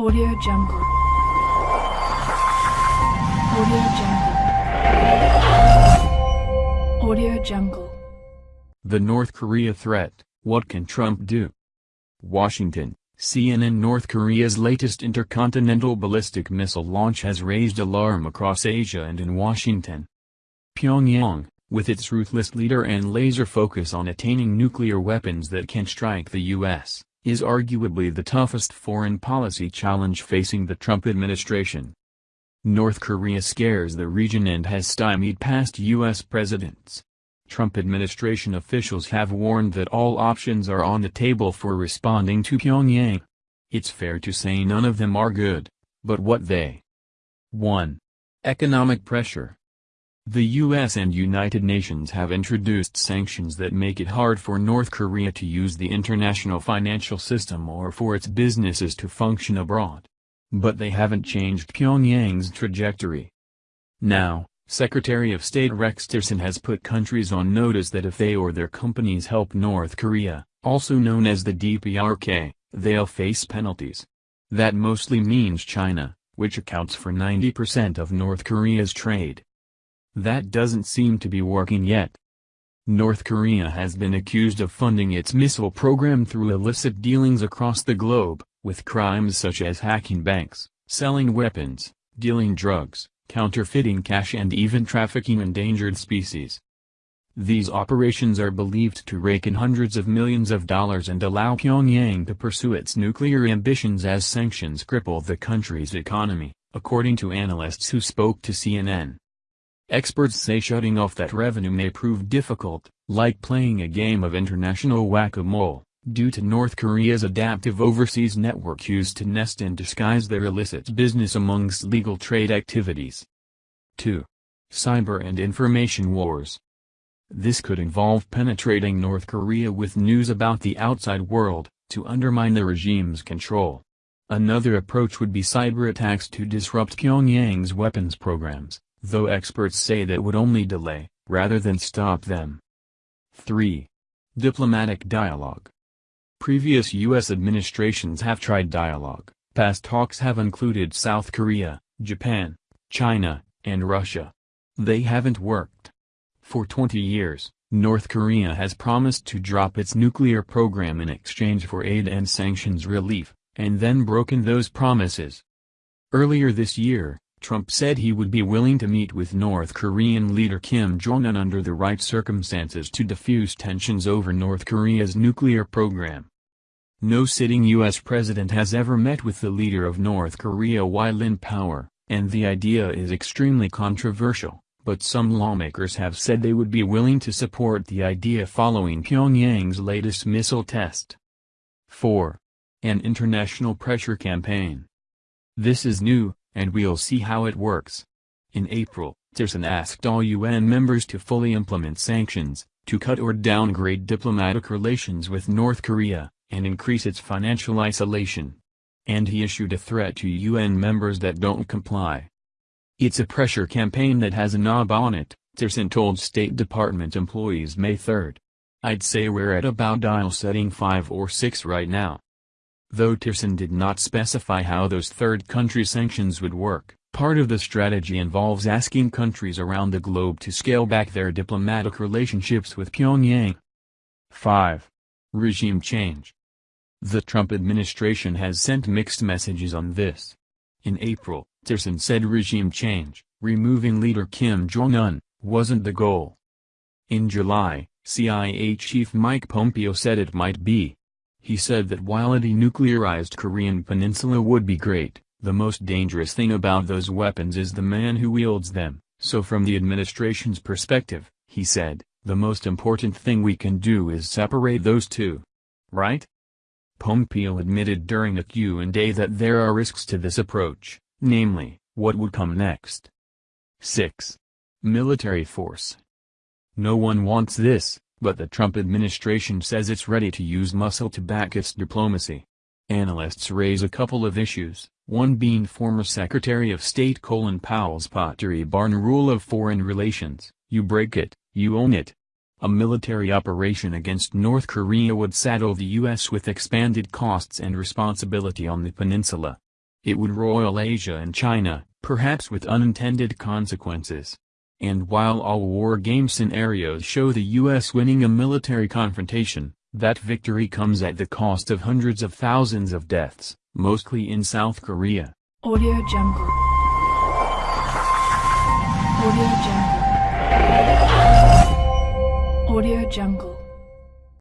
Audio Jungle. Audio Jungle. Audio Jungle. The North Korea threat, what can Trump do? Washington, CNN North Korea's latest intercontinental ballistic missile launch has raised alarm across Asia and in Washington. Pyongyang, with its ruthless leader and laser focus on attaining nuclear weapons that can strike the U.S., is arguably the toughest foreign policy challenge facing the Trump administration. North Korea scares the region and has stymied past U.S. presidents. Trump administration officials have warned that all options are on the table for responding to Pyongyang. It's fair to say none of them are good, but what they 1. Economic pressure the U.S. and United Nations have introduced sanctions that make it hard for North Korea to use the international financial system or for its businesses to function abroad. But they haven't changed Pyongyang's trajectory. Now, Secretary of State Rex Tillerson has put countries on notice that if they or their companies help North Korea, also known as the DPRK, they'll face penalties. That mostly means China, which accounts for 90% of North Korea's trade. That doesn't seem to be working yet. North Korea has been accused of funding its missile program through illicit dealings across the globe, with crimes such as hacking banks, selling weapons, dealing drugs, counterfeiting cash and even trafficking endangered species. These operations are believed to rake in hundreds of millions of dollars and allow Pyongyang to pursue its nuclear ambitions as sanctions cripple the country's economy, according to analysts who spoke to CNN. Experts say shutting off that revenue may prove difficult, like playing a game of international whack-a-mole, due to North Korea's adaptive overseas network used to nest and disguise their illicit business amongst legal trade activities. 2. Cyber and Information Wars This could involve penetrating North Korea with news about the outside world, to undermine the regime's control. Another approach would be cyber attacks to disrupt Pyongyang's weapons programs though experts say that would only delay, rather than stop them. 3. Diplomatic dialogue. Previous U.S. administrations have tried dialogue. Past talks have included South Korea, Japan, China, and Russia. They haven't worked. For 20 years, North Korea has promised to drop its nuclear program in exchange for aid and sanctions relief, and then broken those promises. Earlier this year, Trump said he would be willing to meet with North Korean leader Kim Jong-un under the right circumstances to defuse tensions over North Korea's nuclear program. No sitting U.S. president has ever met with the leader of North Korea while in power, and the idea is extremely controversial, but some lawmakers have said they would be willing to support the idea following Pyongyang's latest missile test. 4. An international pressure campaign. This is new, and we'll see how it works. In April, Tillerson asked all UN members to fully implement sanctions, to cut or downgrade diplomatic relations with North Korea, and increase its financial isolation. And he issued a threat to UN members that don't comply. It's a pressure campaign that has a knob on it, Tillerson told State Department employees May 3. I'd say we're at about dial setting 5 or 6 right now. Though Tillerson did not specify how those third country sanctions would work, part of the strategy involves asking countries around the globe to scale back their diplomatic relationships with Pyongyang. 5. Regime change. The Trump administration has sent mixed messages on this. In April, Tillerson said regime change, removing leader Kim Jong-un, wasn't the goal. In July, CIA Chief Mike Pompeo said it might be, he said that while a denuclearized Korean peninsula would be great, the most dangerous thing about those weapons is the man who wields them, so from the administration's perspective, he said, the most important thing we can do is separate those two. Right? Pompeo admitted during a Q&A that there are risks to this approach, namely, what would come next. 6. Military force. No one wants this, but the Trump administration says it's ready to use muscle to back its diplomacy. Analysts raise a couple of issues, one being former Secretary of State Colin Powell's Pottery Barn rule of foreign relations, you break it, you own it. A military operation against North Korea would saddle the U.S. with expanded costs and responsibility on the peninsula. it would roil Asia and China, perhaps with unintended consequences. And while all war game scenarios show the U.S. winning a military confrontation, that victory comes at the cost of hundreds of thousands of deaths, mostly in South Korea. Audio Jungle. Audio Jungle. Audio Jungle.